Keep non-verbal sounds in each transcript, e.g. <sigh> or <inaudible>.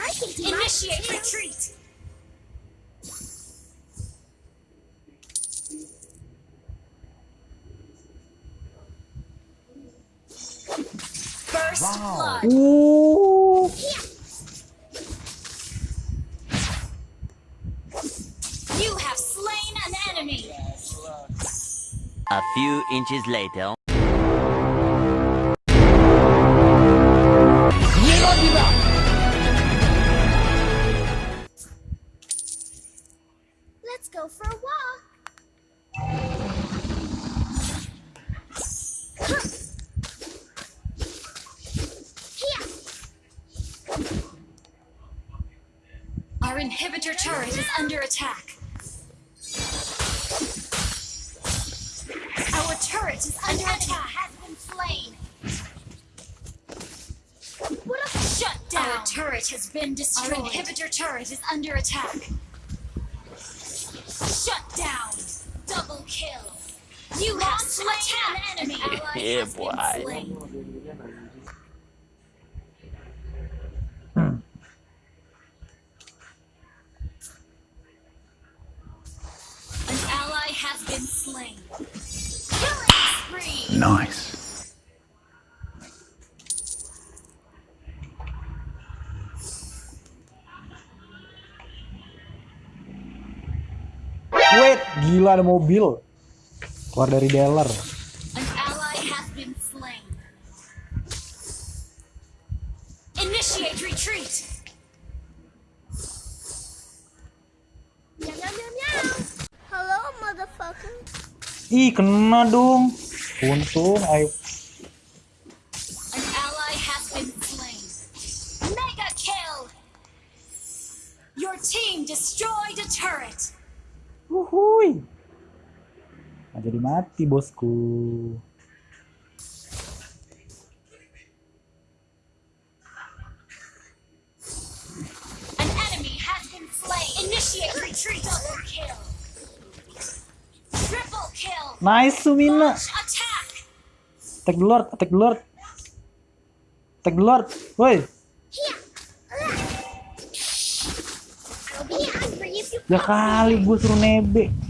I can do Initiate my retreat. First blood. Uh, You have slain an enemy. A few inches later. Our inhibitor turret is under attack. Our turret is under attack. has been slain. What a shut down! Our turret has been destroyed. Our inhibitor turret is under attack. Shut down! Double kill! You have slain an enemy! <laughs> Yeah, has been boy. Been slain. Nice. Wait, gila ada mobil. Keluar dari dealer. Initiate retreat! Ih, kena dong. Untung, ayo. An ally has been slain. Mega kill! Your team destroyed a turret. Wuhui. Nggak jadi mati, bosku. An enemy has been slain. Initiate retreat. Double kill. Nice, Sumina. Attack the Lord, attack the Lord. Attack the Lord. Woi. Ya kali gue suruh nebek.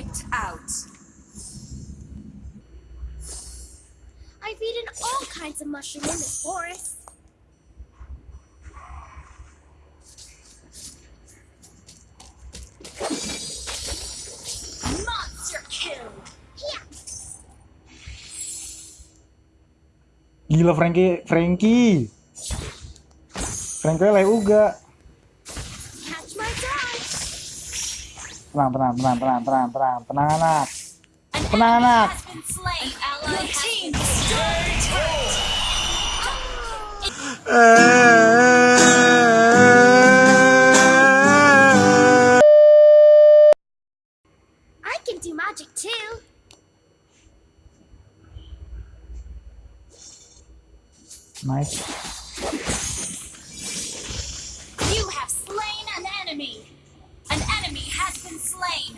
Wiped out. I've eaten all kinds of mushroom in this forest. Monster kill. Here. Gila Frankie, Frankie. Frankie lay uga. An ally Your team destroyed a turret. I can do magic too. Nice. Been slain.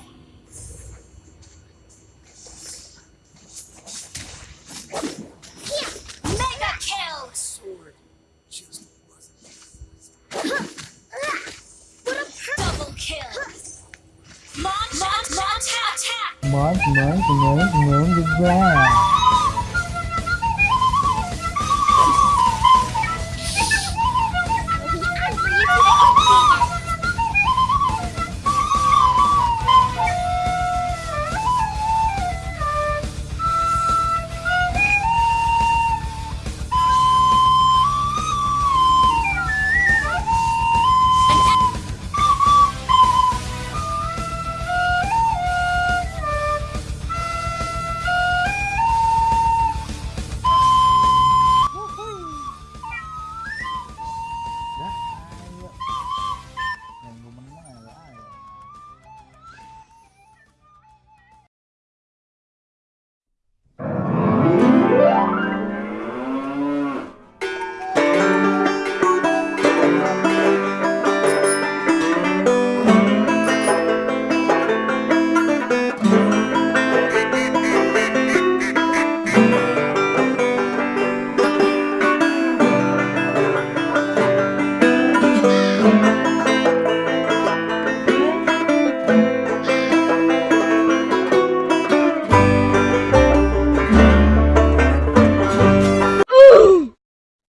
Here. Mega kill. What a per- Double